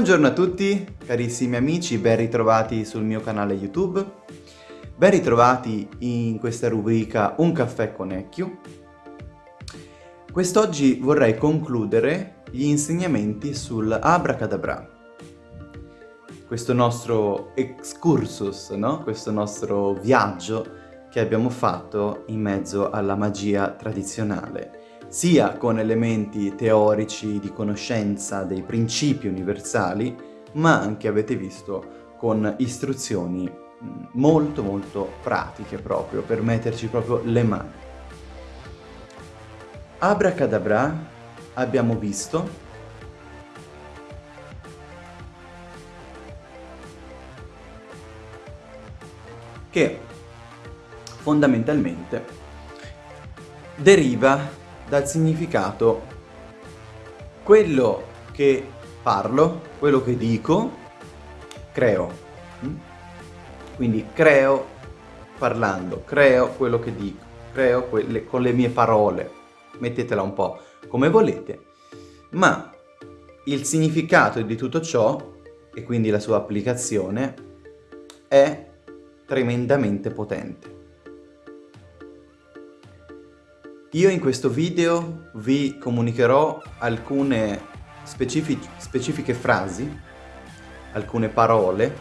Buongiorno a tutti, carissimi amici, ben ritrovati sul mio canale YouTube. Ben ritrovati in questa rubrica Un caffè con Ecchio. Quest'oggi vorrei concludere gli insegnamenti sul Abracadabra. Questo nostro excursus, no? Questo nostro viaggio che abbiamo fatto in mezzo alla magia tradizionale sia con elementi teorici di conoscenza dei principi universali, ma anche, avete visto, con istruzioni molto molto pratiche proprio, per metterci proprio le mani. Abracadabra abbiamo visto che fondamentalmente deriva dal significato quello che parlo, quello che dico, creo. Mm? Quindi creo parlando, creo quello che dico, creo quelle, con le mie parole. Mettetela un po' come volete. Ma il significato di tutto ciò, e quindi la sua applicazione, è tremendamente potente. Io in questo video vi comunicherò alcune specific specifiche frasi, alcune parole,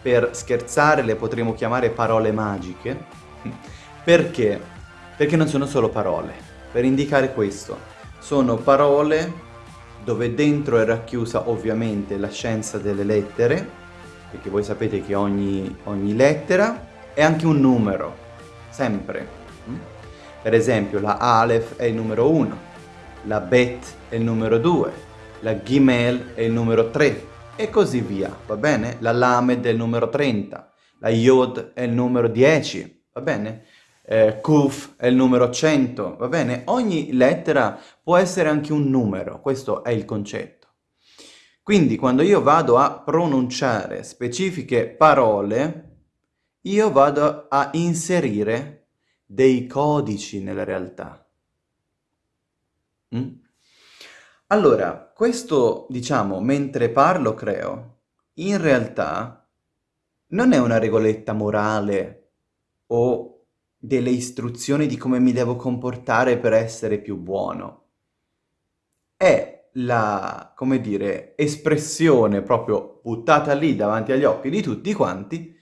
per scherzare le potremmo chiamare parole magiche, perché? Perché non sono solo parole, per indicare questo. Sono parole dove dentro è racchiusa ovviamente la scienza delle lettere, perché voi sapete che ogni, ogni lettera è anche un numero, sempre. Per esempio la Aleph è il numero 1, la Bet è il numero 2, la Gimel è il numero 3 e così via, va bene? La Lamed è il numero 30, la Yod è il numero 10, va bene? Eh, Kuf è il numero 100, va bene? Ogni lettera può essere anche un numero, questo è il concetto. Quindi quando io vado a pronunciare specifiche parole, io vado a inserire dei codici nella realtà. Mm? Allora, questo, diciamo, mentre parlo creo, in realtà non è una regoletta morale o delle istruzioni di come mi devo comportare per essere più buono. È la, come dire, espressione proprio buttata lì davanti agli occhi di tutti quanti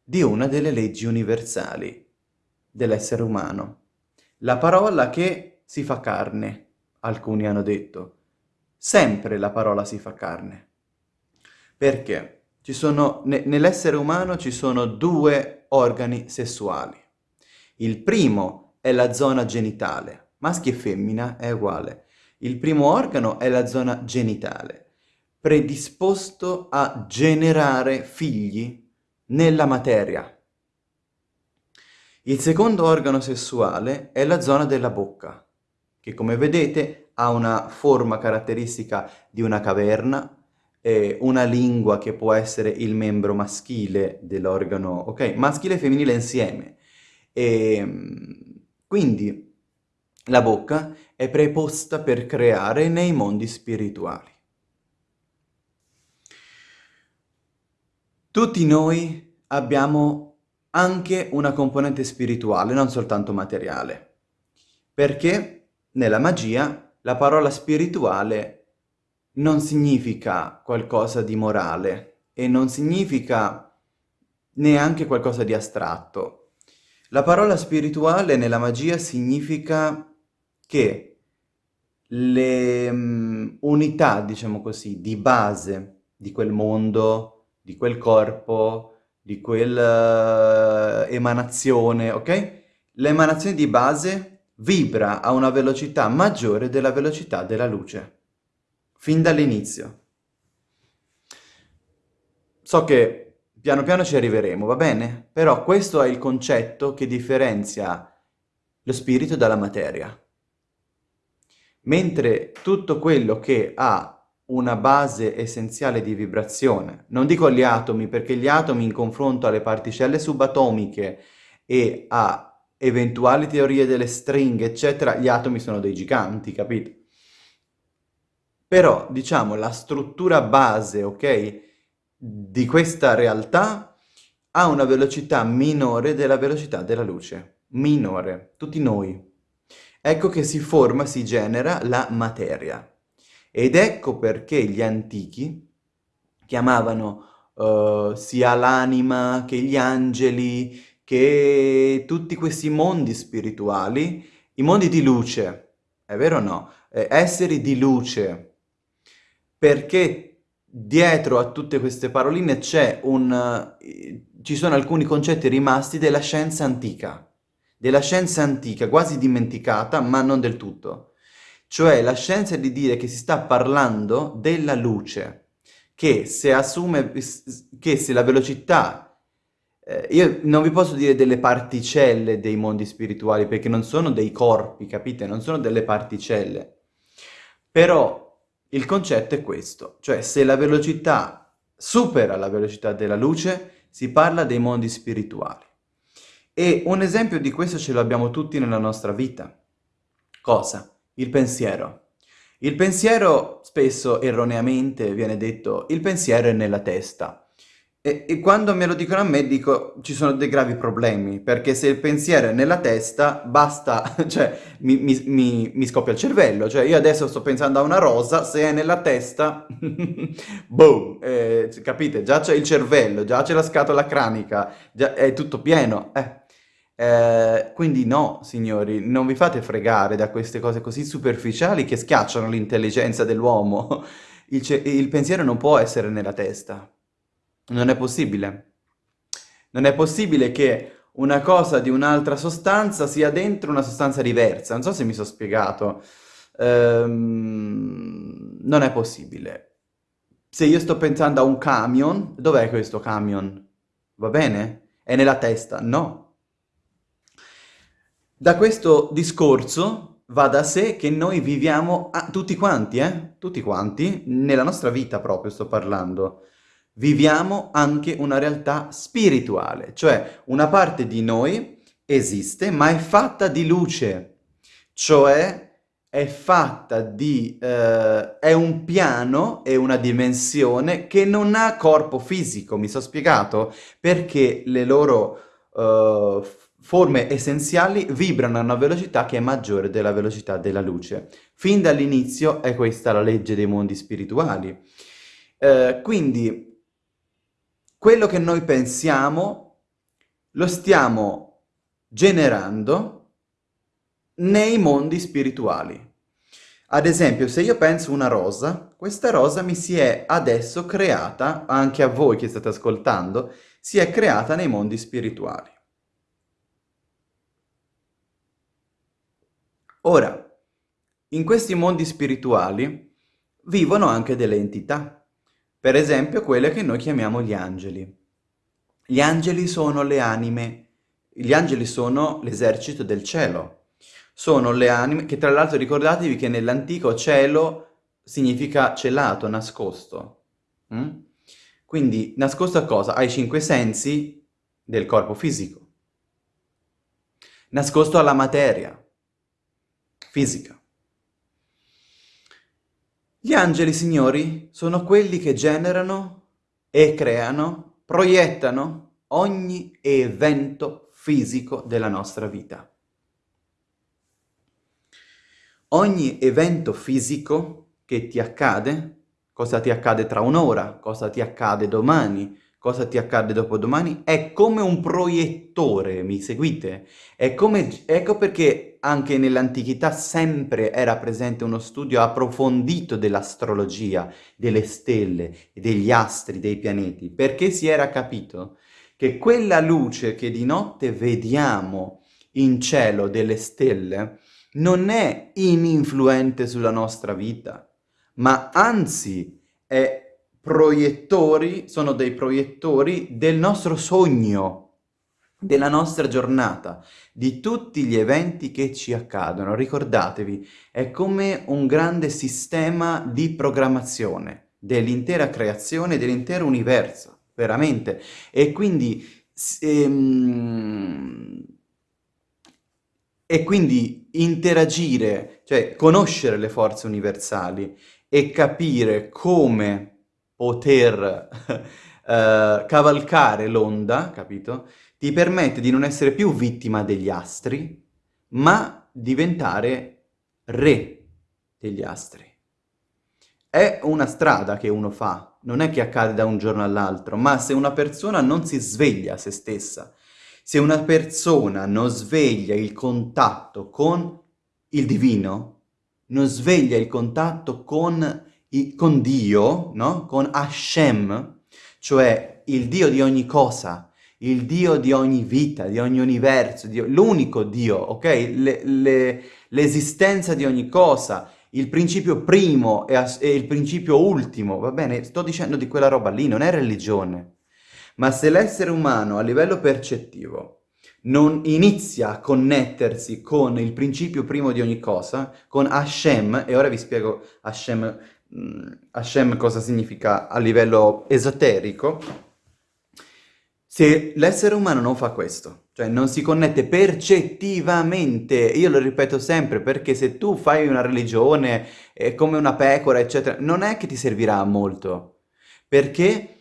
di una delle leggi universali dell'essere umano. La parola che si fa carne, alcuni hanno detto. Sempre la parola si fa carne. Perché? ne, nell'essere umano ci sono due organi sessuali. Il primo è la zona genitale, maschi e femmina è uguale. Il primo organo è la zona genitale, predisposto a generare figli nella materia, il secondo organo sessuale è la zona della bocca, che come vedete ha una forma caratteristica di una caverna, una lingua che può essere il membro maschile dell'organo, ok? Maschile e femminile insieme. E, ehm, quindi la bocca è preposta per creare nei mondi spirituali. Tutti noi abbiamo anche una componente spirituale, non soltanto materiale. Perché nella magia la parola spirituale non significa qualcosa di morale e non significa neanche qualcosa di astratto. La parola spirituale nella magia significa che le um, unità, diciamo così, di base di quel mondo, di quel corpo, di quella uh, emanazione, ok? L'emanazione di base vibra a una velocità maggiore della velocità della luce, fin dall'inizio. So che piano piano ci arriveremo, va bene? Però questo è il concetto che differenzia lo spirito dalla materia. Mentre tutto quello che ha una base essenziale di vibrazione. Non dico gli atomi, perché gli atomi in confronto alle particelle subatomiche e a eventuali teorie delle stringhe, eccetera, gli atomi sono dei giganti, capito? Però, diciamo, la struttura base, ok, di questa realtà ha una velocità minore della velocità della luce. Minore. Tutti noi. Ecco che si forma, si genera la materia. Ed ecco perché gli antichi chiamavano uh, sia l'anima che gli angeli, che tutti questi mondi spirituali, i mondi di luce, è vero o no? Eh, esseri di luce, perché dietro a tutte queste paroline c'è un... Uh, ci sono alcuni concetti rimasti della scienza antica, della scienza antica, quasi dimenticata, ma non del tutto. Cioè la scienza di dire che si sta parlando della luce, che se assume, che se la velocità, eh, io non vi posso dire delle particelle dei mondi spirituali, perché non sono dei corpi, capite? Non sono delle particelle. Però il concetto è questo, cioè se la velocità supera la velocità della luce, si parla dei mondi spirituali. E un esempio di questo ce l'abbiamo tutti nella nostra vita. Cosa? Il pensiero. Il pensiero, spesso erroneamente viene detto, il pensiero è nella testa. E, e, quando me lo dicono a me dico ci sono dei gravi problemi, perché se il pensiero è nella testa basta, cioè mi, mi, mi, mi scoppia il cervello, cioè io adesso sto pensando a una rosa, se è nella testa, boom, eh, capite? Già c'è il cervello, già c'è la scatola cranica, già è tutto pieno. Eh. Eh, quindi no, signori, non vi fate fregare da queste cose così superficiali che schiacciano l'intelligenza dell'uomo. Il, il pensiero non può essere nella testa. Non è possibile. Non è possibile che una cosa di un'altra sostanza sia dentro una sostanza diversa. Non so se mi sono spiegato. Ehm, non è possibile. Se io sto pensando a un camion, dov'è questo camion? Va bene? È nella testa? No. Da questo discorso va da sé che noi viviamo, ah, tutti quanti, eh? Tutti quanti, nella nostra vita proprio sto parlando, viviamo anche una realtà spirituale, cioè una parte di noi esiste ma è fatta di luce, cioè è fatta di... Eh, è un piano, è una dimensione che non ha corpo fisico, mi sono spiegato? Perché le loro uh, forme essenziali vibrano a una velocità che è maggiore della velocità della luce. Fin dall'inizio è questa la legge dei mondi spirituali. Uh, quindi quello che noi pensiamo lo stiamo generando nei mondi spirituali. Ad esempio, se io penso una rosa, questa rosa mi si è adesso creata, anche a voi che state ascoltando, si è creata nei mondi spirituali. Ora, in questi mondi spirituali vivono anche delle entità. Per esempio quelle che noi chiamiamo gli angeli. Gli angeli sono le anime, gli angeli sono l'esercito del cielo. Sono le anime, che tra l'altro ricordatevi che nell'antico cielo significa celato, nascosto. Mm? Quindi nascosto a cosa? Ai cinque sensi del corpo fisico. Nascosto alla materia fisica. Gli angeli, signori, sono quelli che generano e creano, proiettano ogni evento fisico della nostra vita. Ogni evento fisico che ti accade, cosa ti accade tra un'ora, cosa ti accade domani, cosa ti accade dopodomani, è come un proiettore, mi seguite? Come, ecco perché anche nell'antichità sempre era presente uno studio approfondito dell'astrologia, delle stelle, degli astri, dei pianeti, perché si era capito che quella luce che di notte vediamo in cielo delle stelle non è ininfluente sulla nostra vita, ma anzi è proiettori, sono dei proiettori del nostro sogno, della nostra giornata, di tutti gli eventi che ci accadono. Ricordatevi, è come un grande sistema di programmazione dell'intera creazione, dell'intero universo, veramente. E quindi... Ehm, e quindi interagire, cioè conoscere le forze universali e capire come poter uh, cavalcare l'onda, capito? Ti permette di non essere più vittima degli astri, ma diventare re degli astri. È una strada che uno fa, non è che accade da un giorno all'altro, ma se una persona non si sveglia a se stessa, se una persona non sveglia il contatto con il divino, non sveglia il contatto con, i, con Dio, no? Con Hashem, cioè il Dio di ogni cosa, il Dio di ogni vita, di ogni universo, l'unico Dio, ok? L'esistenza di ogni cosa, il principio primo e, e il principio ultimo, va bene? Sto dicendo di quella roba lì, non è religione. Ma se l'essere umano a livello percettivo non inizia a connettersi con il principio primo di ogni cosa, con Hashem, e ora vi spiego Hashem, mm, Hashem cosa significa a livello esoterico, se l'essere umano non fa questo, cioè non si connette percettivamente, io lo ripeto sempre, perché se tu fai una religione eh, come una pecora, eccetera, non è che ti servirà molto, perché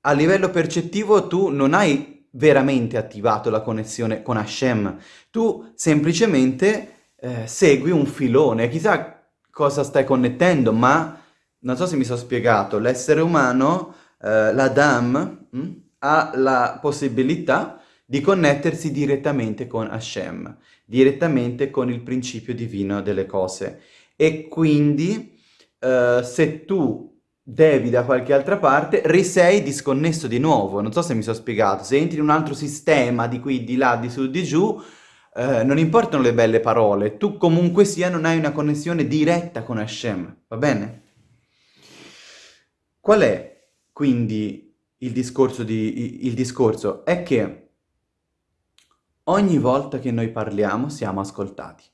a livello percettivo tu non hai veramente attivato la connessione con Hashem. Tu semplicemente eh, segui un filone, chissà cosa stai connettendo, ma non so se mi sono spiegato, l'essere umano, eh, l'Adam, hm, ha la possibilità di connettersi direttamente con Hashem, direttamente con il principio divino delle cose. E quindi eh, se tu devi da qualche altra parte, risei disconnesso di nuovo. Non so se mi sono spiegato. Se entri in un altro sistema di qui, di là, di su, di giù, eh, non importano le belle parole. Tu comunque sia non hai una connessione diretta con Hashem. Va bene? Qual è quindi il discorso? Di, il discorso? È che ogni volta che noi parliamo siamo ascoltati.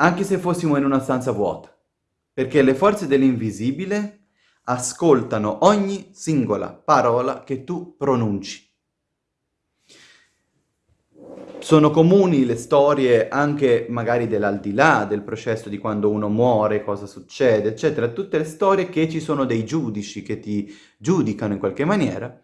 anche se fossimo in una stanza vuota, perché le forze dell'invisibile ascoltano ogni singola parola che tu pronunci. Sono comuni le storie anche magari dell'aldilà, del processo di quando uno muore, cosa succede, eccetera, tutte le storie che ci sono dei giudici che ti giudicano in qualche maniera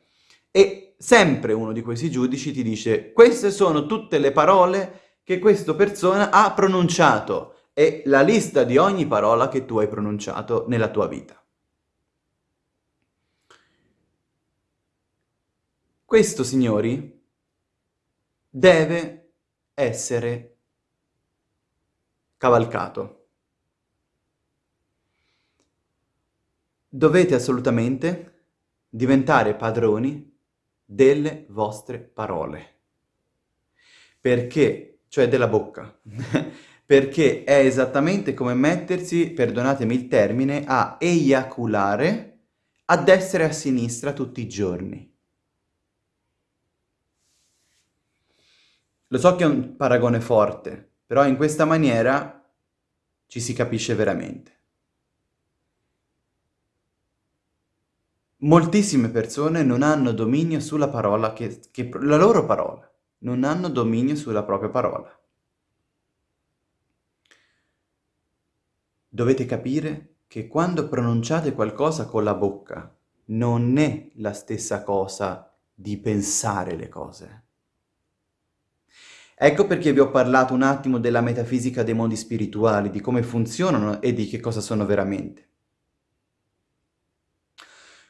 e sempre uno di questi giudici ti dice queste sono tutte le parole che questa persona ha pronunciato e la lista di ogni parola che tu hai pronunciato nella tua vita. Questo, signori, deve essere cavalcato. Dovete assolutamente diventare padroni delle vostre parole. Perché cioè della bocca, perché è esattamente come mettersi, perdonatemi il termine, a eiaculare a destra e a sinistra tutti i giorni. Lo so che è un paragone forte, però in questa maniera ci si capisce veramente. Moltissime persone non hanno dominio sulla parola che, che la loro parola non hanno dominio sulla propria parola. Dovete capire che quando pronunciate qualcosa con la bocca non è la stessa cosa di pensare le cose. Ecco perché vi ho parlato un attimo della metafisica dei mondi spirituali, di come funzionano e di che cosa sono veramente.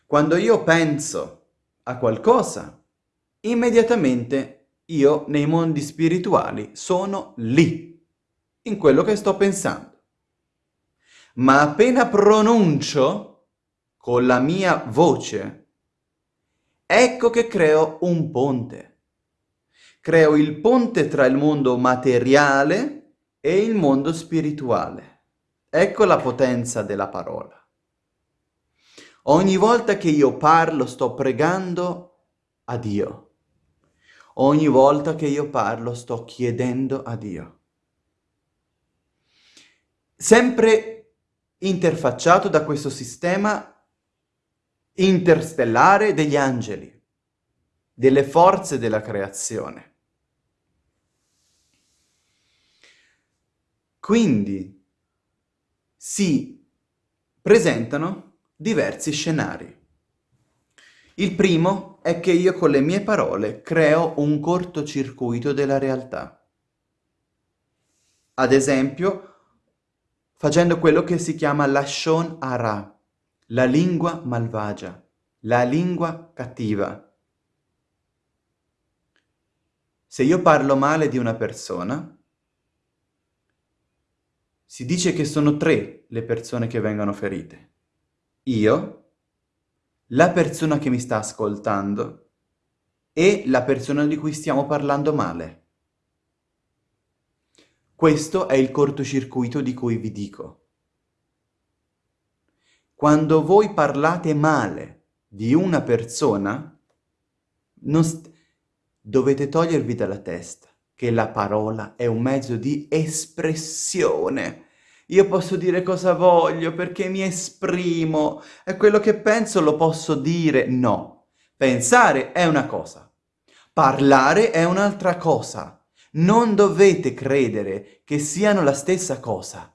Quando io penso a qualcosa, immediatamente io nei mondi spirituali sono lì, in quello che sto pensando. Ma appena pronuncio con la mia voce, ecco che creo un ponte. Creo il ponte tra il mondo materiale e il mondo spirituale. Ecco la potenza della parola. Ogni volta che io parlo sto pregando a Dio. Ogni volta che io parlo sto chiedendo a Dio. Sempre interfacciato da questo sistema interstellare degli angeli, delle forze della creazione. Quindi si presentano diversi scenari. Il primo è che io con le mie parole creo un cortocircuito della realtà. Ad esempio, facendo quello che si chiama Lashon Hara, la lingua malvagia, la lingua cattiva. Se io parlo male di una persona, si dice che sono tre le persone che vengono ferite. Io, la persona che mi sta ascoltando e la persona di cui stiamo parlando male. Questo è il cortocircuito di cui vi dico. Quando voi parlate male di una persona, dovete togliervi dalla testa che la parola è un mezzo di espressione. Io posso dire cosa voglio perché mi esprimo e quello che penso lo posso dire. No, pensare è una cosa, parlare è un'altra cosa. Non dovete credere che siano la stessa cosa.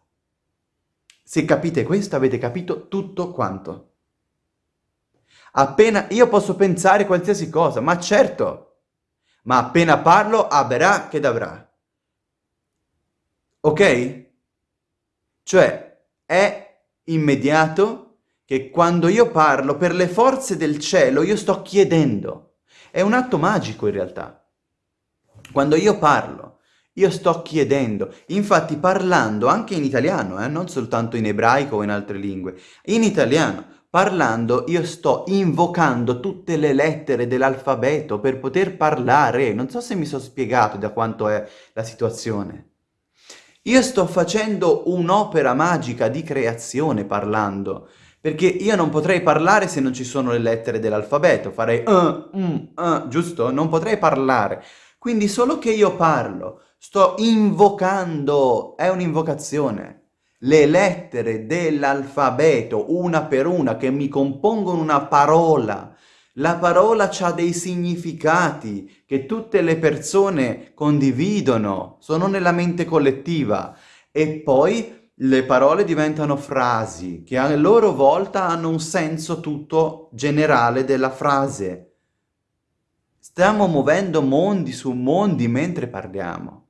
Se capite questo avete capito tutto quanto. Appena io posso pensare qualsiasi cosa, ma certo, ma appena parlo avrà che d'avrà. Ok? Cioè, è immediato che quando io parlo per le forze del cielo io sto chiedendo. È un atto magico in realtà. Quando io parlo, io sto chiedendo. Infatti parlando anche in italiano, eh, non soltanto in ebraico o in altre lingue, in italiano Parlando io sto invocando tutte le lettere dell'alfabeto per poter parlare. Non so se mi sono spiegato da quanto è la situazione. Io sto facendo un'opera magica di creazione parlando, perché io non potrei parlare se non ci sono le lettere dell'alfabeto, farei uh, um, uh, giusto? Non potrei parlare. Quindi solo che io parlo, sto invocando, è un'invocazione le lettere dell'alfabeto, una per una, che mi compongono una parola. La parola ha dei significati che tutte le persone condividono, sono nella mente collettiva. E poi le parole diventano frasi, che a loro volta hanno un senso tutto generale della frase. Stiamo muovendo mondi su mondi mentre parliamo.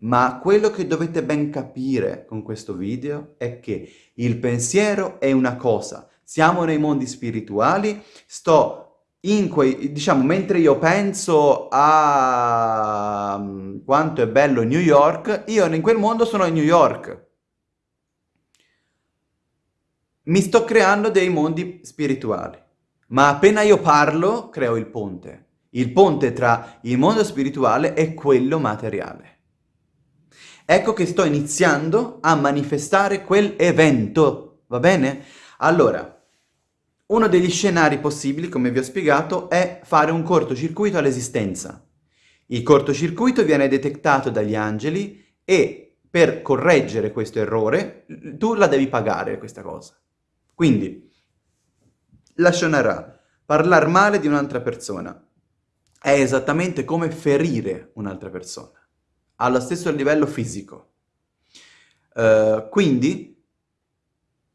Ma quello che dovete ben capire con questo video è che il pensiero è una cosa. Siamo nei mondi spirituali, sto in quei, diciamo, mentre io penso a mm, quanto è bello New York, io in quel mondo sono a New York. Mi sto creando dei mondi spirituali, ma appena io parlo, creo il ponte. Il ponte tra il mondo spirituale e quello materiale. Ecco che sto iniziando a manifestare quell'evento, va bene? Allora, uno degli scenari possibili, come vi ho spiegato, è fare un cortocircuito all'esistenza. Il cortocircuito viene detettato dagli angeli e per correggere questo errore tu la devi pagare questa cosa. Quindi, la Shonara, parlare male di un'altra persona, è esattamente come ferire un'altra persona allo stesso livello fisico. Uh, quindi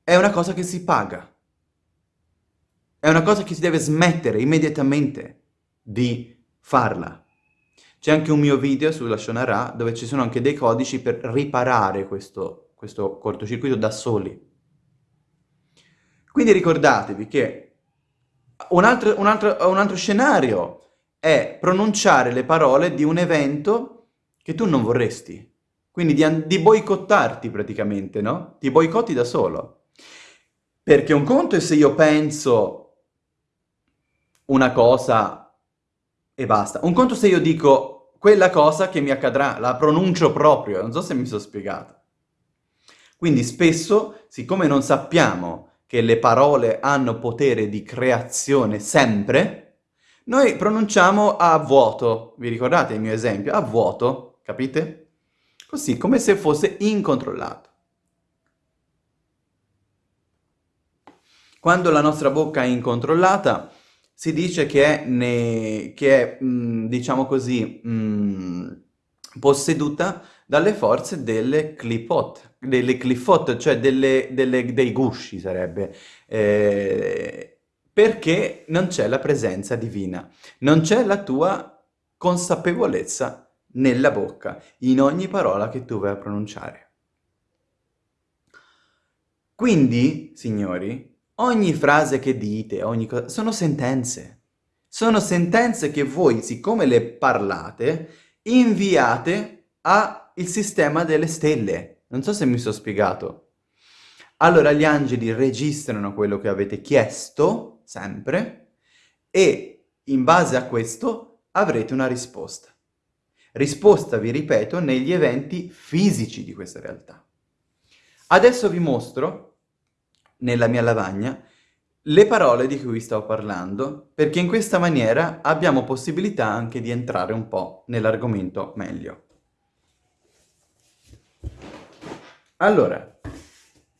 è una cosa che si paga. È una cosa che si deve smettere immediatamente di farla. C'è anche un mio video sulla Shonara dove ci sono anche dei codici per riparare questo, questo cortocircuito da soli. Quindi ricordatevi che un altro, un, altro, un altro scenario è pronunciare le parole di un evento che tu non vorresti. Quindi di, di boicottarti praticamente, no? Ti boicotti da solo. Perché un conto è se io penso una cosa e basta. Un conto se io dico quella cosa che mi accadrà, la pronuncio proprio, non so se mi sono spiegato. Quindi spesso, siccome non sappiamo che le parole hanno potere di creazione sempre, noi pronunciamo a vuoto. Vi ricordate il mio esempio? A vuoto capite? Così, come se fosse incontrollato. Quando la nostra bocca è incontrollata, si dice che è, ne, che è mh, mm, diciamo così, mh, mm, posseduta dalle forze delle clipot, delle clifot, cioè delle, delle, dei gusci sarebbe, eh, perché non c'è la presenza divina, non c'è la tua consapevolezza nella bocca, in ogni parola che tu vai a pronunciare. Quindi, signori, ogni frase che dite, ogni cosa, sono sentenze. Sono sentenze che voi, siccome le parlate, inviate al sistema delle stelle. Non so se mi sono spiegato. Allora gli angeli registrano quello che avete chiesto, sempre, e in base a questo avrete una risposta. Risposta, vi ripeto, negli eventi fisici di questa realtà. Adesso vi mostro, nella mia lavagna, le parole di cui stavo parlando, perché in questa maniera abbiamo possibilità anche di entrare un po' nell'argomento meglio. Allora,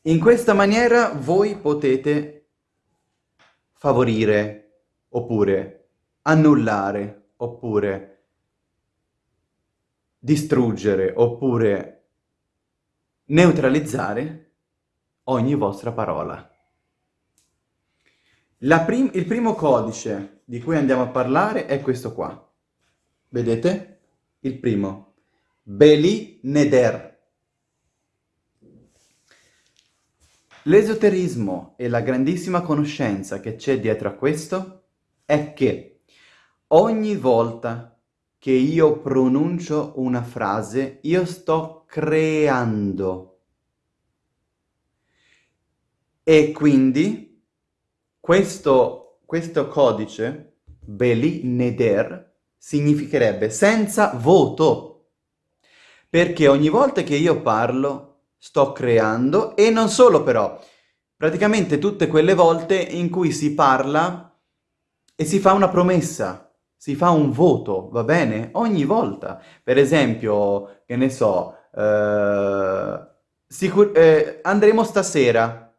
in questa maniera voi potete favorire, oppure annullare, oppure distruggere oppure neutralizzare ogni vostra parola. Prim il primo codice di cui andiamo a parlare è questo qua. Vedete? Il primo. Beli Neder. L'esoterismo e la grandissima conoscenza che c'è dietro a questo è che ogni volta che io pronuncio una frase, io sto creando. E quindi questo, questo codice, Beli Neder, significherebbe senza voto. Perché ogni volta che io parlo, sto creando, e non solo però, praticamente tutte quelle volte in cui si parla e si fa una promessa, si fa un voto, va bene? Ogni volta. Per esempio, che ne so, eh, eh, andremo stasera.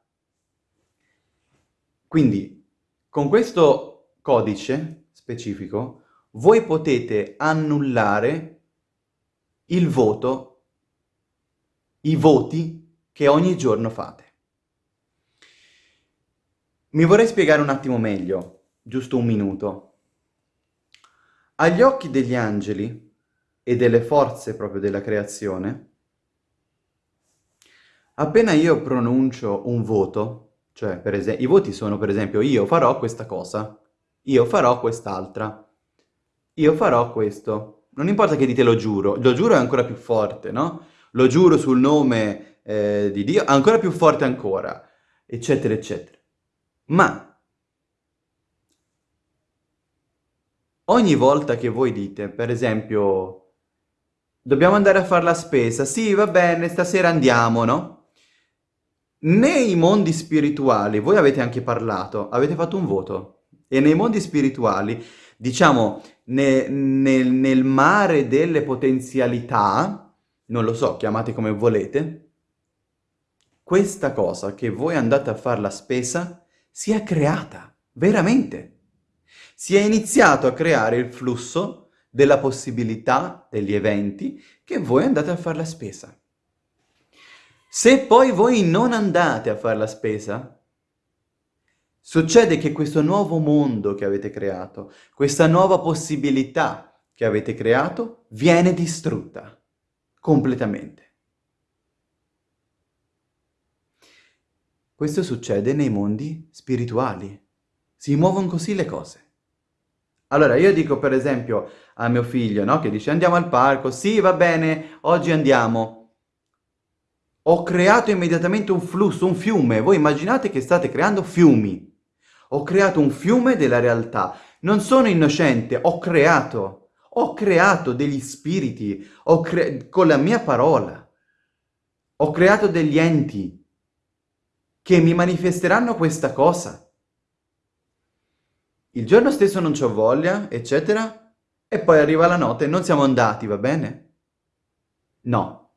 Quindi, con questo codice specifico, voi potete annullare il voto, i voti che ogni giorno fate. Mi vorrei spiegare un attimo meglio, giusto un minuto. Agli occhi degli angeli e delle forze proprio della creazione, appena io pronuncio un voto, cioè per esempio, i voti sono per esempio io farò questa cosa, io farò quest'altra, io farò questo. Non importa che dite lo giuro, lo giuro è ancora più forte, no? Lo giuro sul nome eh, di Dio, ancora più forte ancora, eccetera, eccetera. Ma Ogni volta che voi dite, per esempio, dobbiamo andare a fare la spesa, sì, va bene, stasera andiamo, no? Nei mondi spirituali, voi avete anche parlato, avete fatto un voto, e nei mondi spirituali, diciamo, ne, nel, nel mare delle potenzialità, non lo so, chiamate come volete, questa cosa che voi andate a fare la spesa si è creata, veramente si è iniziato a creare il flusso della possibilità degli eventi che voi andate a fare la spesa. Se poi voi non andate a fare la spesa, succede che questo nuovo mondo che avete creato, questa nuova possibilità che avete creato, viene distrutta completamente. Questo succede nei mondi spirituali. Si muovono così le cose. Allora, io dico per esempio a mio figlio, no? Che dice andiamo al parco, sì va bene, oggi andiamo. Ho creato immediatamente un flusso, un fiume. Voi immaginate che state creando fiumi. Ho creato un fiume della realtà. Non sono innocente, ho creato. Ho creato degli spiriti cre con la mia parola. Ho creato degli enti che mi manifesteranno questa cosa il giorno stesso non c'ho voglia, eccetera, e poi arriva la notte e non siamo andati, va bene? No.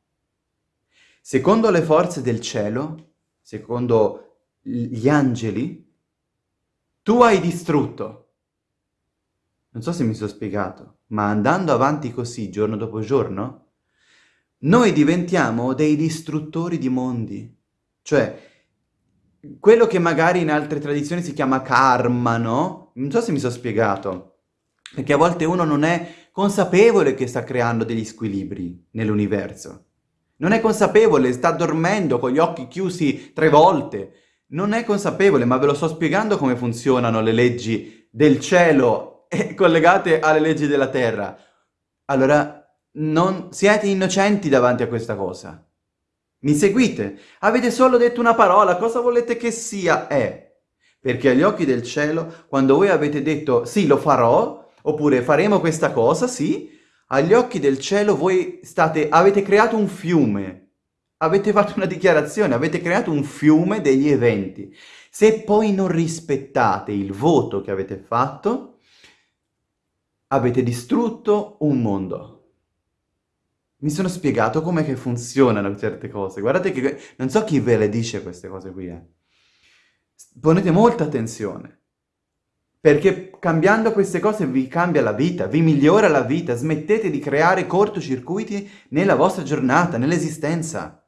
Secondo le forze del cielo, secondo gli angeli, tu hai distrutto. Non so se mi sono spiegato, ma andando avanti così, giorno dopo giorno, noi diventiamo dei distruttori di mondi. Cioè, quello che magari in altre tradizioni si chiama karma, no? Non so se mi sono spiegato. Perché a volte uno non è consapevole che sta creando degli squilibri nell'universo. Non è consapevole, sta dormendo con gli occhi chiusi tre volte. Non è consapevole, ma ve lo sto spiegando come funzionano le leggi del cielo collegate alle leggi della terra. Allora, non siete innocenti davanti a questa cosa. Mi seguite? Avete solo detto una parola, cosa volete che sia? È. Perché agli occhi del cielo, quando voi avete detto sì, lo farò, oppure faremo questa cosa, sì, agli occhi del cielo voi state, avete creato un fiume, avete fatto una dichiarazione, avete creato un fiume degli eventi. Se poi non rispettate il voto che avete fatto, avete distrutto un mondo. Mi sono spiegato come funzionano certe cose. Guardate che... Non so chi ve le dice queste cose qui, eh. Ponete molta attenzione. Perché cambiando queste cose vi cambia la vita, vi migliora la vita. Smettete di creare cortocircuiti nella vostra giornata, nell'esistenza.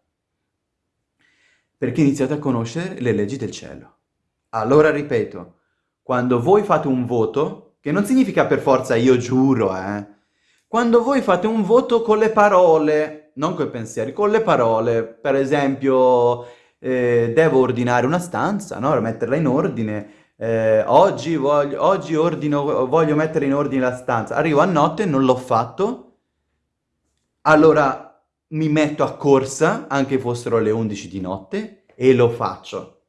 Perché iniziate a conoscere le leggi del cielo. Allora ripeto, quando voi fate un voto, che non significa per forza io giuro, eh, quando voi fate un voto con le parole, non con i pensieri, con le parole, per esempio eh, devo ordinare una stanza, no? metterla in ordine, eh, oggi, voglio, oggi ordino, voglio mettere in ordine la stanza, arrivo a notte, non l'ho fatto, allora mi metto a corsa, anche fossero le 11 di notte, e lo faccio.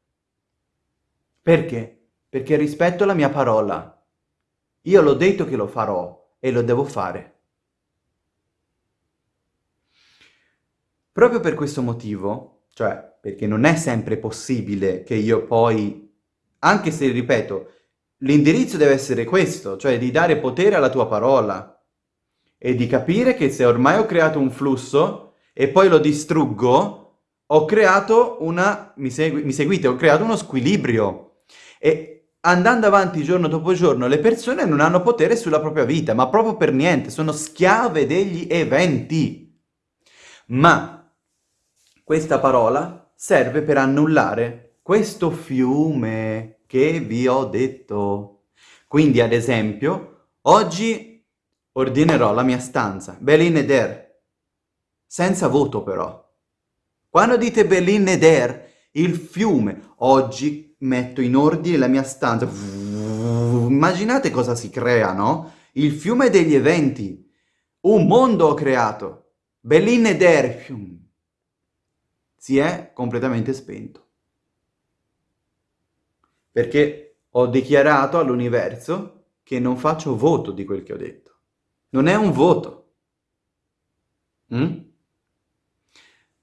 Perché? Perché rispetto la mia parola. Io l'ho detto che lo farò e lo devo fare. Proprio per questo motivo, cioè perché non è sempre possibile che io poi, anche se, ripeto, l'indirizzo deve essere questo, cioè di dare potere alla tua parola e di capire che se ormai ho creato un flusso e poi lo distruggo, ho creato una, mi, segui, mi seguite, ho creato uno squilibrio e andando avanti giorno dopo giorno le persone non hanno potere sulla propria vita, ma proprio per niente, sono schiave degli eventi. Ma questa parola serve per annullare questo fiume che vi ho detto. Quindi, ad esempio, oggi ordinerò la mia stanza, Belin Eder, senza voto però. Quando dite Belin Eder, il fiume, oggi metto in ordine la mia stanza. Immaginate cosa si crea, no? Il fiume degli eventi. Un mondo ho creato. Belin Eder, fiume si è completamente spento. Perché ho dichiarato all'universo che non faccio voto di quel che ho detto. Non è un voto. Mm?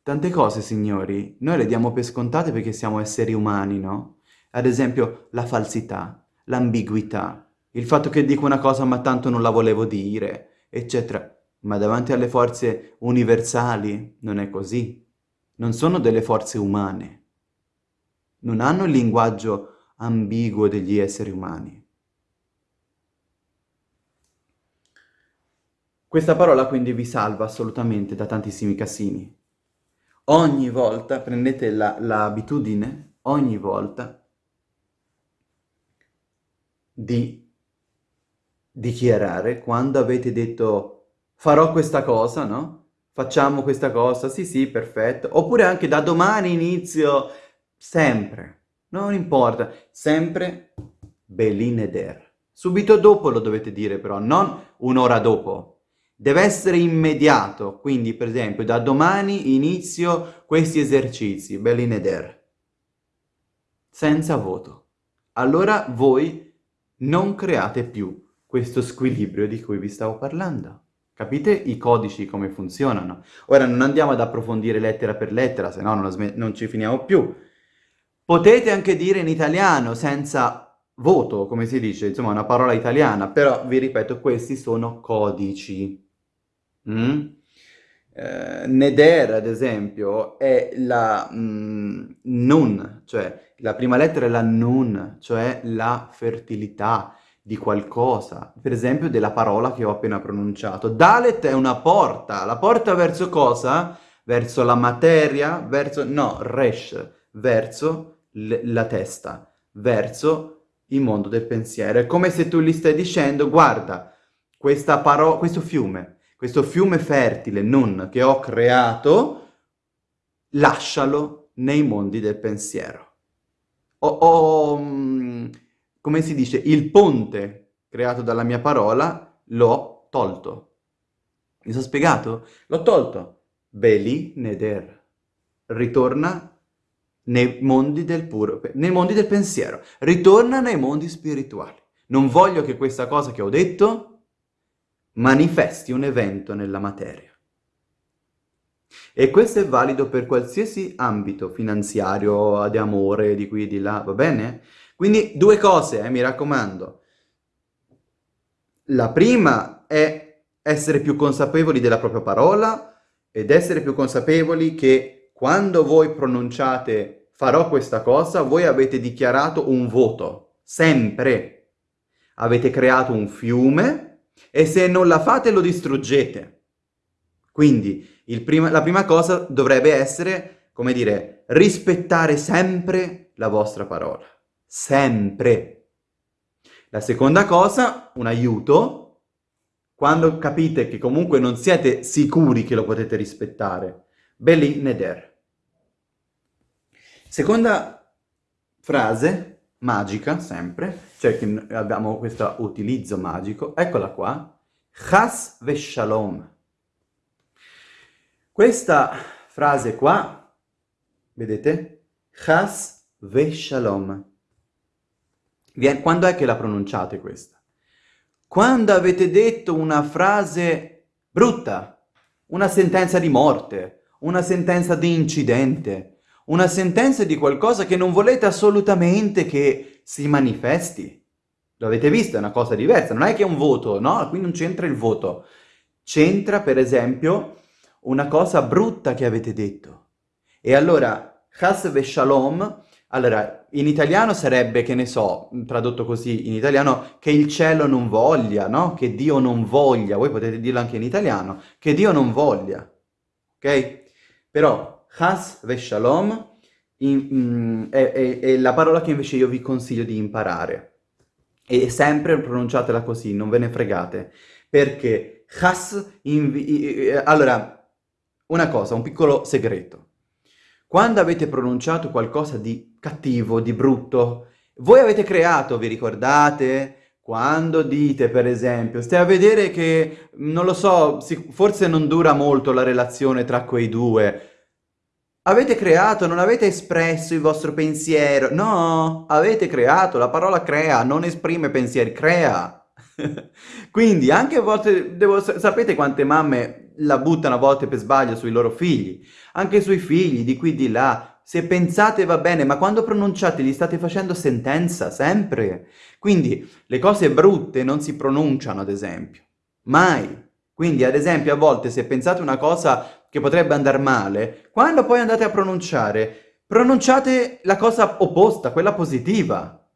Tante cose, signori, noi le diamo per scontate perché siamo esseri umani, no? Ad esempio, la falsità, l'ambiguità, il fatto che dico una cosa ma tanto non la volevo dire, eccetera. Ma davanti alle forze universali non è così non sono delle forze umane, non hanno il linguaggio ambiguo degli esseri umani. Questa parola quindi vi salva assolutamente da tantissimi casini. Ogni volta prendete l'abitudine, la, ogni volta, di dichiarare quando avete detto farò questa cosa, no? Facciamo questa cosa, sì sì, perfetto. Oppure anche da domani inizio, sempre, non importa, sempre Belin eder. Subito dopo lo dovete dire però, non un'ora dopo. Deve essere immediato, quindi per esempio da domani inizio questi esercizi, Belin eder. Senza voto. Allora voi non create più questo squilibrio di cui vi stavo parlando. Capite i codici come funzionano? Ora non andiamo ad approfondire lettera per lettera, se no non, ci finiamo più. Potete anche dire in italiano senza voto, come si dice, insomma una parola italiana, però vi ripeto, questi sono codici. Mm? Eh, neder, ad esempio, è la mm, nun, cioè la prima lettera è la nun, cioè la fertilità, di qualcosa, per esempio della parola che ho appena pronunciato. Dalet è una porta, la porta verso cosa? Verso la materia, verso, no, resh, verso la testa, verso il mondo del pensiero. È come se tu gli stai dicendo, guarda, questa parola, questo fiume, questo fiume fertile, non, che ho creato, lascialo nei mondi del pensiero. Ho, ho mm, come si dice, il ponte creato dalla mia parola l'ho tolto. Mi sono spiegato? L'ho tolto. Beli Neder. Ritorna nei mondi del puro, nei mondi del pensiero. Ritorna nei mondi spirituali. Non voglio che questa cosa che ho detto manifesti un evento nella materia. E questo è valido per qualsiasi ambito finanziario, di amore, di qui e di là, va bene? Quindi due cose, eh, mi raccomando. La prima è essere più consapevoli della propria parola ed essere più consapevoli che quando voi pronunciate farò questa cosa, voi avete dichiarato un voto, sempre. Avete creato un fiume e se non la fate lo distruggete. Quindi prima, la prima cosa dovrebbe essere, come dire, rispettare sempre la vostra parola sempre. La seconda cosa, un aiuto, quando capite che comunque non siete sicuri che lo potete rispettare. Beli neder. Seconda frase, magica sempre, cioè che abbiamo questo utilizzo magico, eccola qua, chas ve shalom. Questa frase qua, vedete? Chas ve shalom. Quando è che la pronunciate questa? Quando avete detto una frase brutta, una sentenza di morte, una sentenza di incidente, una sentenza di qualcosa che non volete assolutamente che si manifesti. Lo avete visto, è una cosa diversa, non è che è un voto, no? Qui non c'entra il voto. C'entra, per esempio, una cosa brutta che avete detto. E allora, Chas ve Shalom allora, in italiano sarebbe, che ne so, tradotto così in italiano, che il cielo non voglia, no? Che Dio non voglia, voi potete dirlo anche in italiano, che Dio non voglia, ok? Però, has ve shalom in, mm, è, è, è la parola che invece io vi consiglio di imparare. E sempre pronunciatela così, non ve ne fregate, perché has, allora, una cosa, un piccolo segreto. Quando avete pronunciato qualcosa di cattivo, di brutto, voi avete creato, vi ricordate? Quando dite, per esempio, stai a vedere che, non lo so, forse non dura molto la relazione tra quei due, Avete creato, non avete espresso il vostro pensiero. No, avete creato, la parola crea, non esprime pensieri, crea. Quindi anche a volte, devo, sapete quante mamme la buttano a volte per sbaglio sui loro figli? Anche sui figli, di qui di là. Se pensate va bene, ma quando pronunciate gli state facendo sentenza, sempre. Quindi le cose brutte non si pronunciano, ad esempio. Mai. Quindi, ad esempio, a volte se pensate una cosa che potrebbe andare male, quando poi andate a pronunciare, pronunciate la cosa opposta, quella positiva.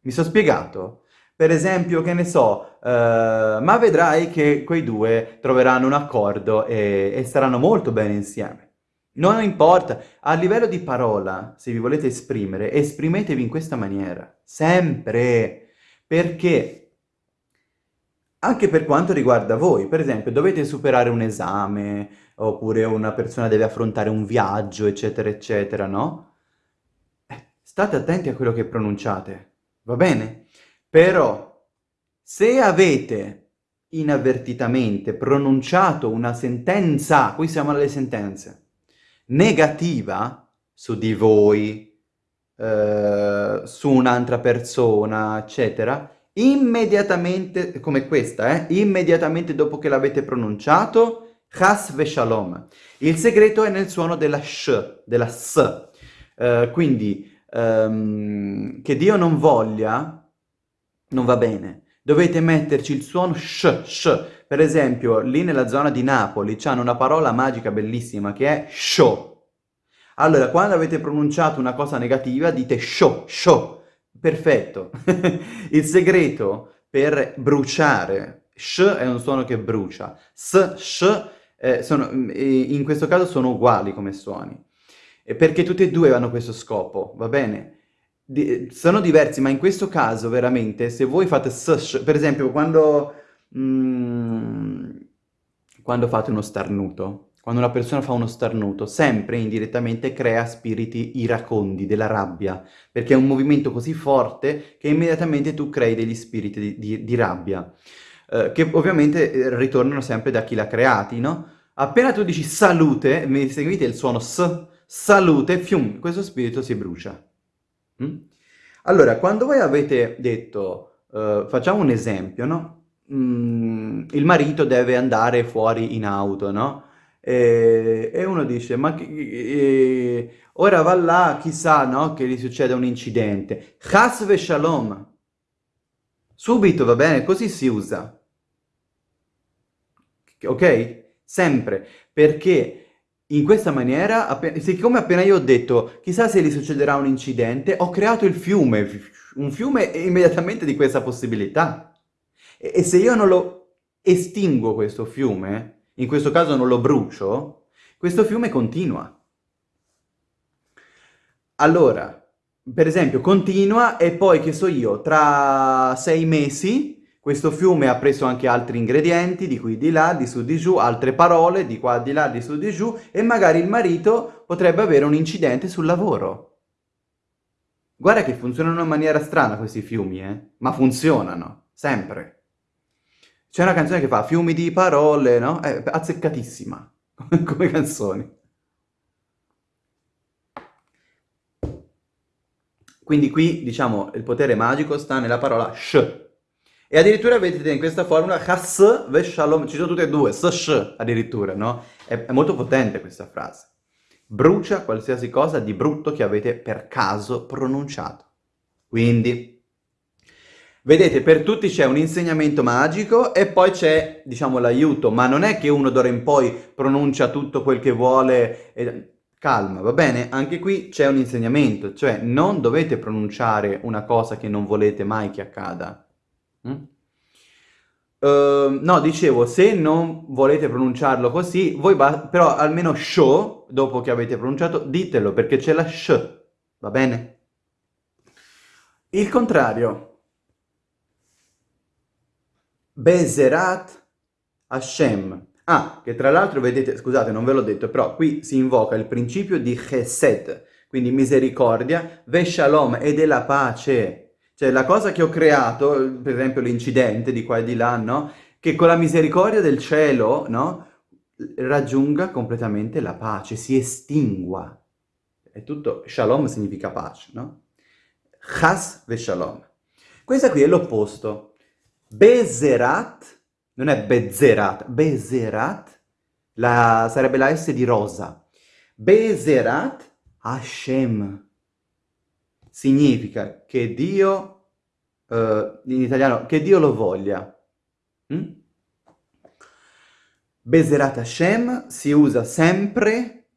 Mi sono spiegato? Per esempio, che ne so, uh, ma vedrai che quei due troveranno un accordo e, e staranno molto bene insieme. Non importa, a livello di parola, se vi volete esprimere, esprimetevi in questa maniera, sempre, perché anche per quanto riguarda voi, per esempio, dovete superare un esame, oppure una persona deve affrontare un viaggio, eccetera, eccetera, no? Eh, state attenti a quello che pronunciate, va bene? Però, se avete inavvertitamente pronunciato una sentenza, qui siamo alle sentenze, negativa su di voi, eh, su un'altra persona, eccetera, immediatamente, come questa, eh, immediatamente dopo che l'avete pronunciato, Chas ve shalom. Il segreto è nel suono della sh, della s. Uh, quindi, um, che Dio non voglia, non va bene. Dovete metterci il suono sh, sh. Per esempio, lì nella zona di Napoli c'hanno una parola magica bellissima che è sho. Allora, quando avete pronunciato una cosa negativa, dite sho, sho. Perfetto. il segreto per bruciare. Sh è un suono che brucia. S, sh, eh, sono, in questo caso sono uguali come suoni. Perché tutti e due hanno questo scopo, va bene? Di, sono diversi, ma in questo caso veramente, se voi fate s, sh, per esempio quando, mm, quando fate uno starnuto, quando una persona fa uno starnuto, sempre indirettamente crea spiriti iracondi, della rabbia, perché è un movimento così forte che immediatamente tu crei degli spiriti di, di, di rabbia, eh, che ovviamente eh, ritornano sempre da chi l'ha creati, no? Appena tu dici salute, mi seguite il suono s, salute, fium, questo spirito si brucia. Mm? Allora, quando voi avete detto, uh, facciamo un esempio, no? Mm, il marito deve andare fuori in auto, no? E, e uno dice, ma eh, ora va là, chissà, no? Che gli succeda un incidente. Chas ve shalom. Subito, va bene? Così si usa. Ok? Sempre. Perché in questa maniera, siccome appena io ho detto, chissà se gli succederà un incidente, ho creato il fiume, un fiume immediatamente di questa possibilità. E, e se io non lo estingo questo fiume, in questo caso non lo brucio, questo fiume continua. Allora, per esempio, continua e poi, che so io, tra sei mesi questo fiume ha preso anche altri ingredienti, di qui di là, di su di giù, altre parole, di qua di là, di su di giù, e magari il marito potrebbe avere un incidente sul lavoro. Guarda che funzionano in maniera strana questi fiumi, eh? Ma funzionano, sempre. C'è una canzone che fa fiumi di parole, no? È azzeccatissima, come canzoni. Quindi qui, diciamo, il potere magico sta nella parola sh. E addirittura vedete in questa formula chas ve shalom, ci sono tutte e due, s sh addirittura, no? È, è molto potente questa frase. Brucia qualsiasi cosa di brutto che avete per caso pronunciato. Quindi, Vedete, per tutti c'è un insegnamento magico e poi c'è, diciamo, l'aiuto, ma non è che uno d'ora in poi pronuncia tutto quel che vuole e... Calma, va bene? Anche qui c'è un insegnamento, cioè non dovete pronunciare una cosa che non volete mai che accada. Mm? Uh, no, dicevo, se non volete pronunciarlo così, voi però almeno show, dopo che avete pronunciato, ditelo, perché c'è la sh, va bene? Il contrario, Bezerat Hashem. Ah, che tra l'altro vedete, scusate non ve l'ho detto, però qui si invoca il principio di Chesed, quindi misericordia, Veshalom e della pace. Cioè la cosa che ho creato, per esempio l'incidente di qua e di là, no? Che con la misericordia del cielo, no? Raggiunga completamente la pace, si estingua. È tutto, shalom significa pace, no? Chas ve shalom. Questa qui è l'opposto. Bezerat, non è Bezerat, Bezerat, la, sarebbe la S di rosa. Bezerat Hashem. Significa che Dio, uh, in italiano, che Dio lo voglia. Mm? Bezerat Hashem si usa sempre,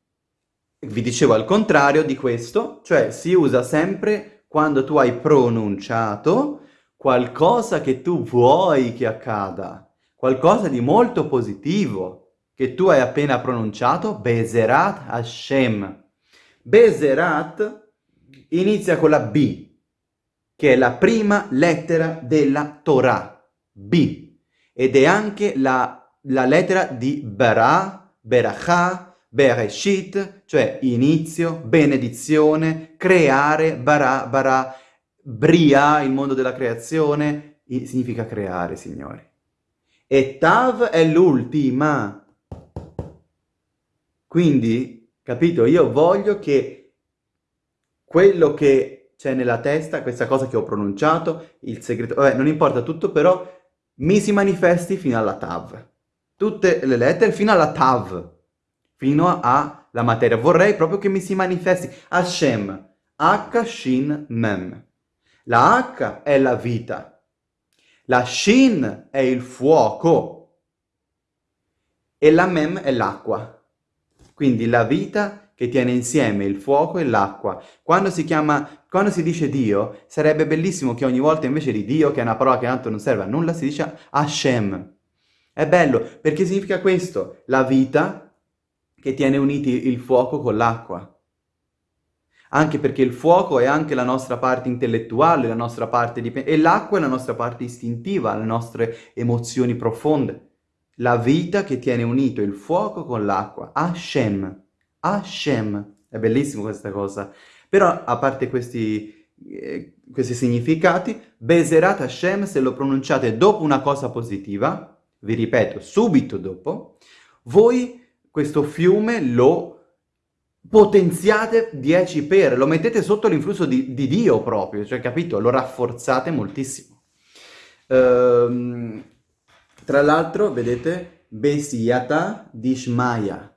vi dicevo al contrario di questo, cioè si usa sempre quando tu hai pronunciato qualcosa che tu vuoi che accada, qualcosa di molto positivo che tu hai appena pronunciato, Bezerat Hashem. Bezerat inizia con la B, che è la prima lettera della Torah, B, ed è anche la, la lettera di Bara, Berachah, Bereshit, cioè inizio, benedizione, creare, Bara, Bara, Bria, il mondo della creazione, significa creare, signori. E Tav è l'ultima. Quindi, capito, io voglio che quello che c'è nella testa, questa cosa che ho pronunciato, il segreto, vabbè, non importa tutto, però mi si manifesti fino alla Tav. Tutte le lettere fino alla Tav, fino alla materia. Vorrei proprio che mi si manifesti Hashem, H, Shin, Mem. La H è la vita, la Shin è il fuoco e la Mem è l'acqua. Quindi la vita che tiene insieme il fuoco e l'acqua. Quando si chiama, quando si dice Dio, sarebbe bellissimo che ogni volta invece di Dio, che è una parola che tanto non serve a nulla, si dice Hashem. È bello perché significa questo, la vita che tiene uniti il fuoco con l'acqua anche perché il fuoco è anche la nostra parte intellettuale, la nostra parte di... e l'acqua è la nostra parte istintiva, le nostre emozioni profonde. La vita che tiene unito il fuoco con l'acqua. Hashem. Hashem. È bellissimo questa cosa. Però, a parte questi, eh, questi significati, Beserat Hashem, se lo pronunciate dopo una cosa positiva, vi ripeto, subito dopo, voi questo fiume lo potenziate 10 per, lo mettete sotto l'influsso di, di, Dio proprio, cioè capito? Lo rafforzate moltissimo. Ehm, tra l'altro, vedete, Besiata Dishmaya,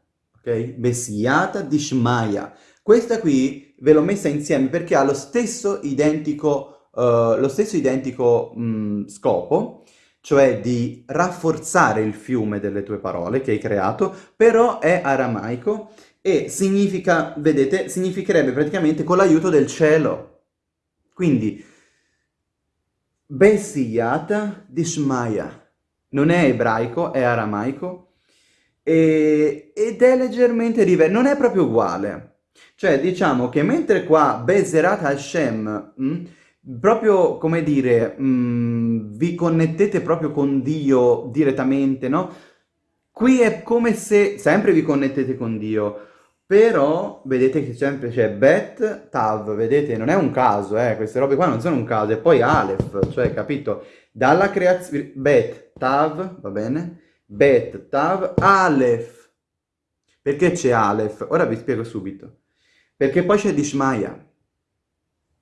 ok? Besiata Dishmaya. Questa qui ve l'ho messa insieme perché ha lo stesso identico, uh, lo stesso identico mh, scopo, cioè di rafforzare il fiume delle tue parole che hai creato, però è aramaico e significa, vedete, significherebbe praticamente con l'aiuto del cielo. Quindi, Besiyata Dishmaya. Non è ebraico, è aramaico, e, ed è leggermente diverso, non è proprio uguale. Cioè, diciamo che mentre qua Bezerat Hashem, mh, mm, proprio, come dire, mh, mm, vi connettete proprio con Dio direttamente, no? Qui è come se sempre vi connettete con Dio, però vedete che sempre c'è bet, tav, vedete, non è un caso, eh, queste robe qua non sono un caso, e poi alef, cioè, capito? Dalla creazione, bet, tav, va bene? Bet, tav, alef. Perché c'è alef? Ora vi spiego subito. Perché poi c'è Dishmaya.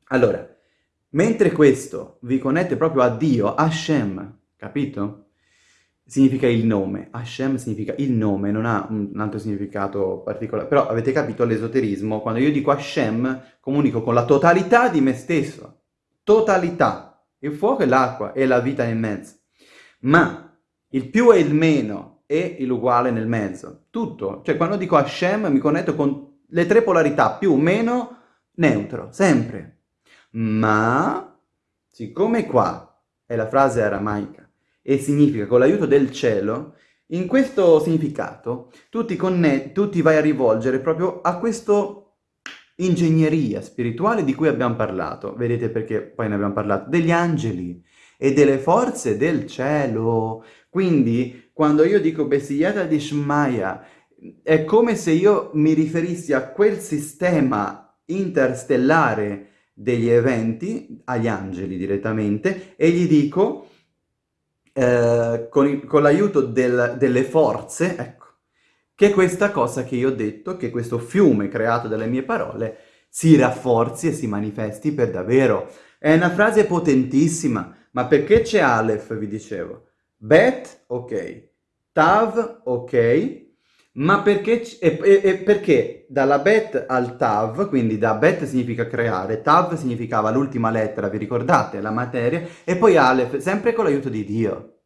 Allora, mentre questo vi connette proprio a Dio, Hashem, capito? significa il nome. Hashem significa il nome, non ha un altro significato particolare. Però avete capito l'esoterismo? Quando io dico Hashem, comunico con la totalità di me stesso. Totalità. Il fuoco e l'acqua e la vita nel mezzo. Ma il più e il meno e l'uguale nel mezzo. Tutto. Cioè quando dico Hashem mi connetto con le tre polarità, più, meno, neutro. Sempre. Ma, siccome qua è la frase aramaica, e significa con l'aiuto del cielo, in questo significato tu ti, tu ti vai a rivolgere proprio a questa ingegneria spirituale di cui abbiamo parlato. Vedete perché poi ne abbiamo parlato? Degli angeli e delle forze del cielo. Quindi, quando io dico Besiata di Shmaya, è come se io mi riferissi a quel sistema interstellare degli eventi, agli angeli direttamente, e gli dico eh, con, con l'aiuto del, delle forze, ecco, che questa cosa che io ho detto, che questo fiume creato dalle mie parole, si rafforzi e si manifesti per davvero. È una frase potentissima, ma perché c'è Aleph, vi dicevo? Bet, ok. Tav, ok. Ma perché, e, e, perché dalla bet al tav, quindi da bet significa creare, tav significava l'ultima lettera, vi ricordate, la materia, e poi Aleph, sempre con l'aiuto di Dio.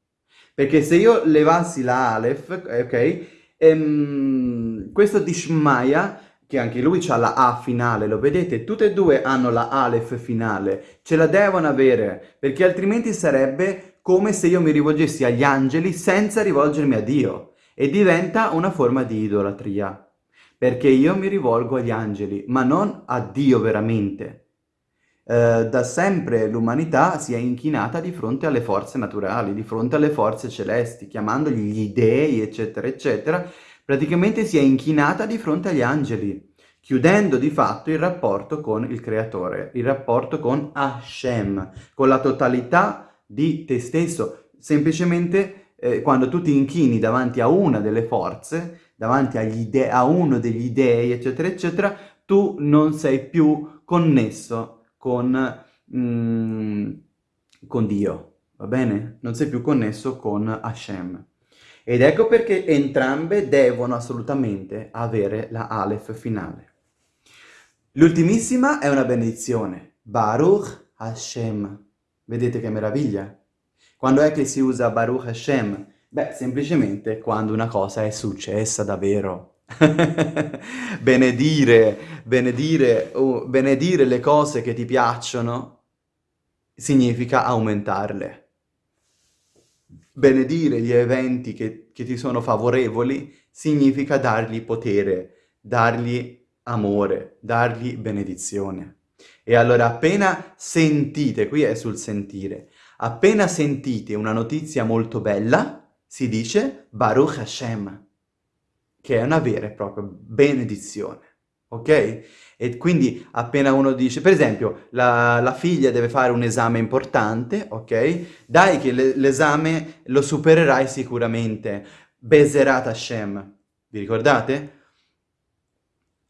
Perché se io levassi la Aleph, ok, ehm, questo Dishmaya, che anche lui ha la A finale, lo vedete? Tutte e due hanno la Aleph finale, ce la devono avere, perché altrimenti sarebbe come se io mi rivolgessi agli angeli senza rivolgermi a Dio e diventa una forma di idolatria, perché io mi rivolgo agli angeli, ma non a Dio veramente. Eh, da sempre l'umanità si è inchinata di fronte alle forze naturali, di fronte alle forze celesti, chiamandogli gli dei, eccetera, eccetera, praticamente si è inchinata di fronte agli angeli, chiudendo di fatto il rapporto con il creatore, il rapporto con Hashem, con la totalità di te stesso, semplicemente eh, quando tu ti inchini davanti a una delle forze, davanti a uno degli dei, eccetera, eccetera, tu non sei più connesso con, mm, con Dio, va bene? Non sei più connesso con Hashem. Ed ecco perché entrambe devono assolutamente avere la Aleph finale. L'ultimissima è una benedizione. Baruch Hashem. Vedete che meraviglia? Quando è che si usa Baruch Hashem? Beh, semplicemente quando una cosa è successa davvero. benedire, benedire, uh, benedire le cose che ti piacciono significa aumentarle. Benedire gli eventi che, che ti sono favorevoli significa dargli potere, dargli amore, dargli benedizione. E allora appena sentite, qui è sul sentire, appena sentite una notizia molto bella, si dice Baruch Hashem, che è una vera e propria benedizione, ok? E quindi appena uno dice, per esempio, la, la figlia deve fare un esame importante, ok? Dai che l'esame lo supererai sicuramente. Bezerat Hashem, vi ricordate?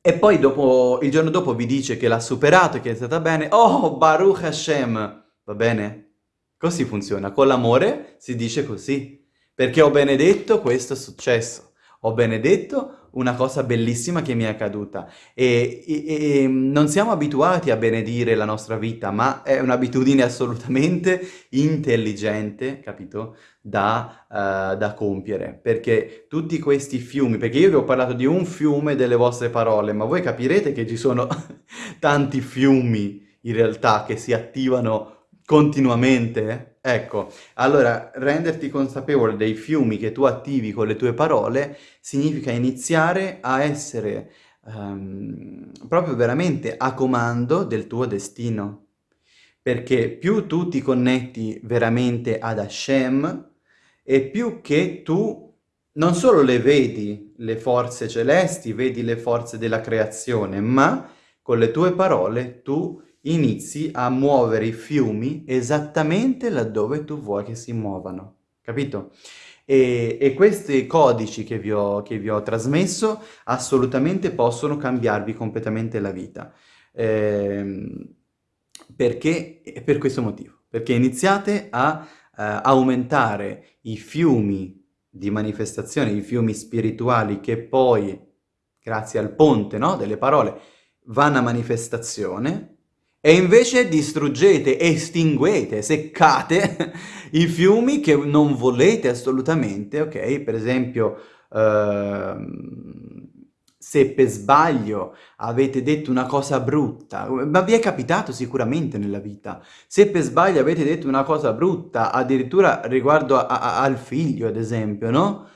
E poi dopo, il giorno dopo vi dice che l'ha superato e che è stata bene. Oh, Baruch Hashem! Va bene? Così funziona. Con l'amore si dice così. Perché ho benedetto, questo successo ho benedetto una cosa bellissima che mi è accaduta. E, e, e, non siamo abituati a benedire la nostra vita, ma è un'abitudine assolutamente intelligente, capito, da, uh, da, compiere, perché tutti questi fiumi, perché io vi ho parlato di un fiume delle vostre parole, ma voi capirete che ci sono tanti fiumi in realtà che si attivano continuamente, Ecco, allora renderti consapevole dei fiumi che tu attivi con le tue parole significa iniziare a essere um, proprio veramente a comando del tuo destino. Perché più tu ti connetti veramente ad Hashem e più che tu non solo le vedi le forze celesti, vedi le forze della creazione, ma con le tue parole tu inizi a muovere i fiumi esattamente laddove tu vuoi che si muovano, capito? E, e questi codici che vi, ho, che vi, ho, trasmesso assolutamente possono cambiarvi completamente la vita. Eh, perché? Per questo motivo. Perché iniziate a eh, aumentare i fiumi di manifestazione, i fiumi spirituali che poi, grazie al ponte no, delle parole, vanno a manifestazione e invece distruggete, estinguete, seccate i fiumi che non volete assolutamente, ok? Per esempio, ehm, se per sbaglio avete detto una cosa brutta, ma vi è capitato sicuramente nella vita, se per sbaglio avete detto una cosa brutta, addirittura riguardo a, a, al figlio, ad esempio, no?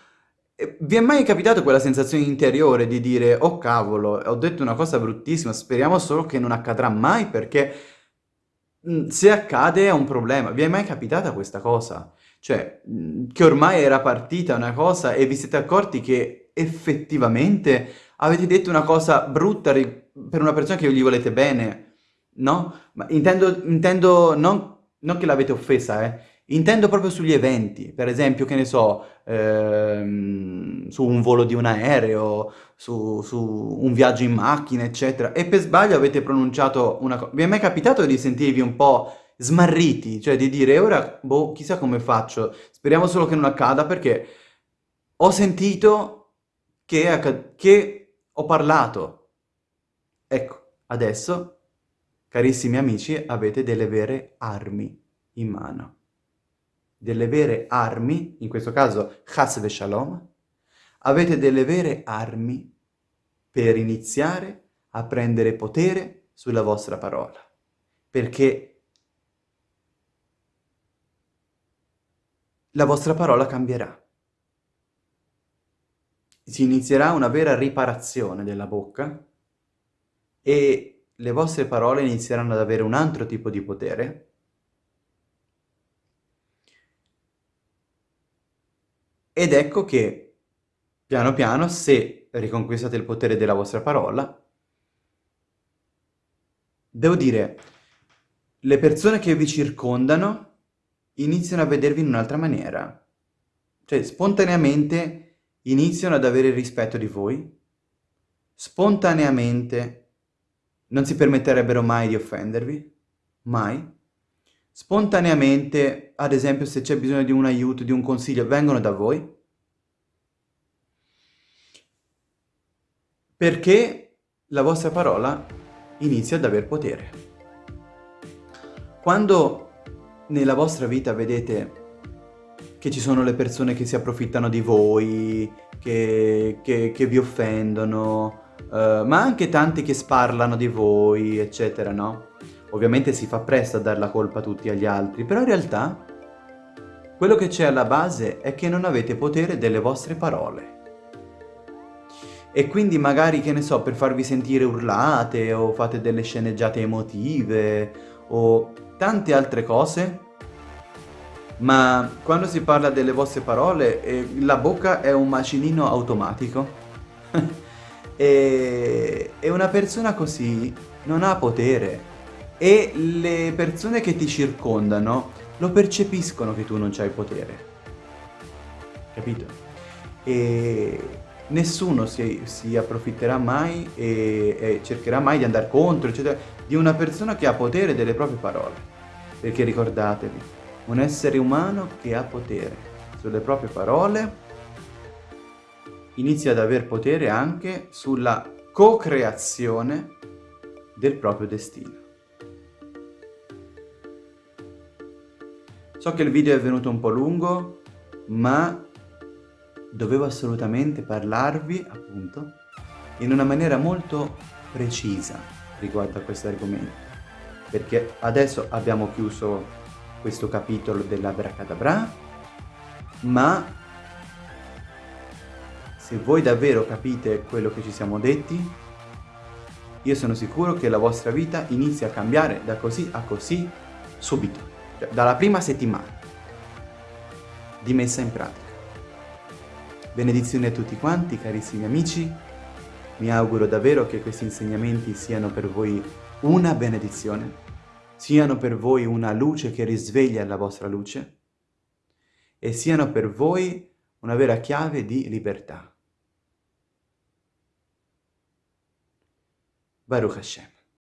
Vi è mai capitato quella sensazione interiore di dire «Oh cavolo, ho detto una cosa bruttissima, speriamo solo che non accadrà mai perché mhmm, se accade è un problema». Vi è mai capitata questa cosa? Cioè, mhmm, che ormai era partita una cosa e vi siete accorti che effettivamente avete detto una cosa brutta per una persona che gli volete bene, no? Ma intendo, intendo non, non che l'avete offesa, eh, Intendo proprio sugli eventi, per esempio, che ne so, ehm, su un volo di un aereo, su, su un viaggio in macchina, eccetera, e per sbaglio avete pronunciato una cosa... Vi è mai capitato di sentirvi un po' smarriti? Cioè di dire, ora, boh, chissà come faccio, speriamo solo che non accada, perché ho sentito che, che ho parlato. Ecco, adesso, carissimi amici, avete delle vere armi in mano delle vere armi, in questo caso Chas ve Shalom, avete delle vere armi per iniziare a prendere potere sulla vostra parola. Perché la vostra parola cambierà. Si inizierà una vera riparazione della bocca e le vostre parole inizieranno ad avere un altro tipo di potere Ed ecco che, piano piano, se riconquistate il potere della vostra parola, devo dire, le persone che vi circondano iniziano a vedervi in un'altra maniera. Cioè, spontaneamente iniziano ad avere rispetto di voi, spontaneamente non si permetterebbero mai di offendervi, mai. Spontaneamente, ad esempio, se c'è bisogno di un aiuto, di un consiglio, vengono da voi? Perché la vostra parola inizia ad aver potere. Quando nella vostra vita vedete che ci sono le persone che si approfittano di voi, che, che, che vi offendono, uh, ma anche tanti che sparlano di voi, eccetera, no? Ovviamente si fa presto a dar la colpa a tutti agli altri, però in realtà quello che c'è alla base è che non avete potere delle vostre parole. E quindi magari, che ne so, per farvi sentire urlate o fate delle sceneggiate emotive o tante altre cose, ma quando si parla delle vostre parole, eh, la bocca è un macinino automatico. e, e una persona così non ha potere. E le persone che ti circondano lo percepiscono che tu non c'hai potere. Capito? E nessuno si, si approfitterà mai e, e, cercherà mai di andare contro, eccetera, di una persona che ha potere delle proprie parole. Perché ricordatevi, un essere umano che ha potere sulle proprie parole inizia ad aver potere anche sulla co-creazione del proprio destino. So che il video è venuto un po' lungo, ma dovevo assolutamente parlarvi, appunto, in una maniera molto precisa riguardo a questo argomento. Perché adesso abbiamo chiuso questo capitolo dell'Abracadabra, ma se voi davvero capite quello che ci siamo detti, io sono sicuro che la vostra vita inizia a cambiare da così a così subito cioè dalla prima settimana di messa in pratica. Benedizioni a tutti quanti, carissimi amici. Mi auguro davvero che questi insegnamenti siano per voi una benedizione, siano per voi una luce che risveglia la vostra luce e siano per voi una vera chiave di libertà. Baruch Hashem.